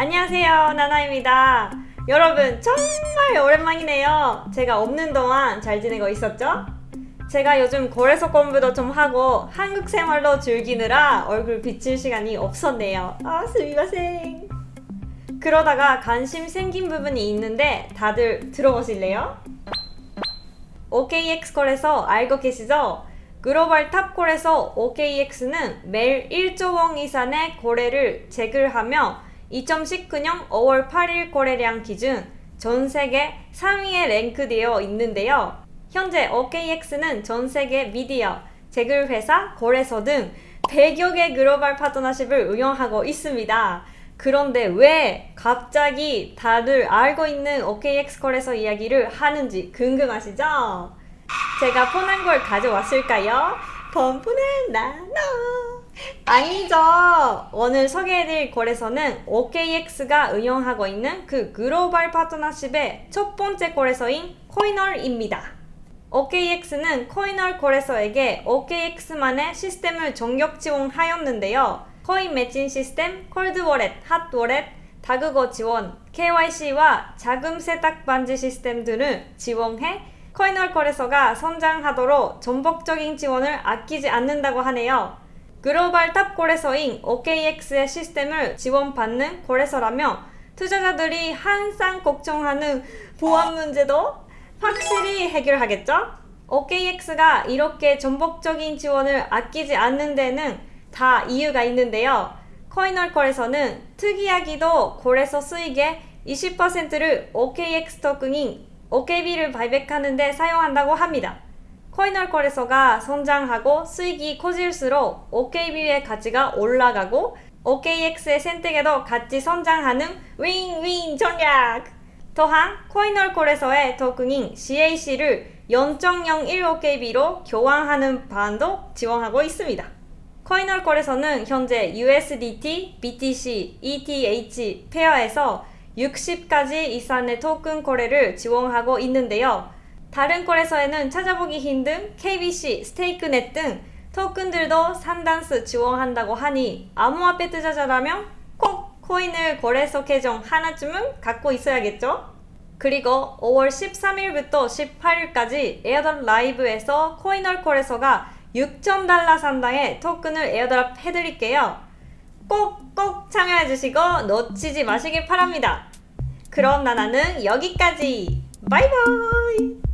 안녕하세요 나나입니다 여러분 정말 오랜만이네요 제가 없는 동안 잘 지내고 있었죠? 제가 요즘 거래소 공부도 좀 하고 한국 생활도 즐기느라 얼굴 비칠 시간이 없었네요 아 스미마생 그러다가 관심 생긴 부분이 있는데 다들 들어보실래요? OKX 콜에서 알고 계시죠? 글로벌 탑콜에서 OKX는 매일 1조 원 이상의 거래를 체결하며 2019년 5월 8일 거래량 기준 전 세계 3위에 랭크되어 있는데요. 현재 OKX는 전 세계 미디어, 제글회사, 거래소 등 100여 개 글로벌 파트너십을 운영하고 있습니다. 그런데 왜 갑자기 다들 알고 있는 OKX 거래소 이야기를 하는지 궁금하시죠? 제가 폰한 걸 가져왔을까요? 뻔뻔한 나노 아니죠. 오늘 소개해드릴 거래소는 OKX가 운영하고 있는 그 글로벌 파트너십의 첫 번째 거래소인 코이널입니다. OKX는 코인월 거래소에게 OKX만의 시스템을 전격 지원하였는데요. 코인 매칭 시스템, cold wallet, 핫워렛, 다국어 지원, KYC와 자금 세탁 방지 시스템 등을 지원해 코인월 거래소가 성장하도록 전폭적인 지원을 아끼지 않는다고 하네요. 글로벌 top 거래소인 OKX의 시스템을 지원받는 거래소라면 투자자들이 항상 걱정하는 보안 문제도 확실히 해결하겠죠? OKX가 이렇게 전폭적인 지원을 아끼지 않는 데는 다 이유가 있는데요. 코인월 거래소는 특이하기도 거래소 수익의 20%를 OKX 토큰인 OKB를 발백하는 데 사용한다고 합니다. 코인월 거래소가 성장하고 수익이 커질수록 OKB의 가치가 올라가고 OKX의 선택에도 같이 성장하는 윈윈 전략! 또한 코인월 거래소의 토큰인 CAC를 0.01OKB로 교환하는 방안도 지원하고 있습니다. 코인월 거래소는 현재 USDT, BTC, ETH 페어에서 60가지 이상의 토큰 거래를 지원하고 있는데요. 다른 거래소에는 찾아보기 힘든 KBC, 스테이크넷 등 토큰들도 상당수 지원한다고 하니 암호화폐 투자자라면 꼭 코인월 거래소 계정 하나쯤은 갖고 있어야겠죠? 그리고 5월 13일부터 18일까지 airdrop live에서 코인월 거래소가 6,000달러 상당의 토큰을 airdrop 해드릴게요. 꼭꼭 참여해주시고 놓치지 마시길 바랍니다. 그럼 나나는 여기까지. bye bye.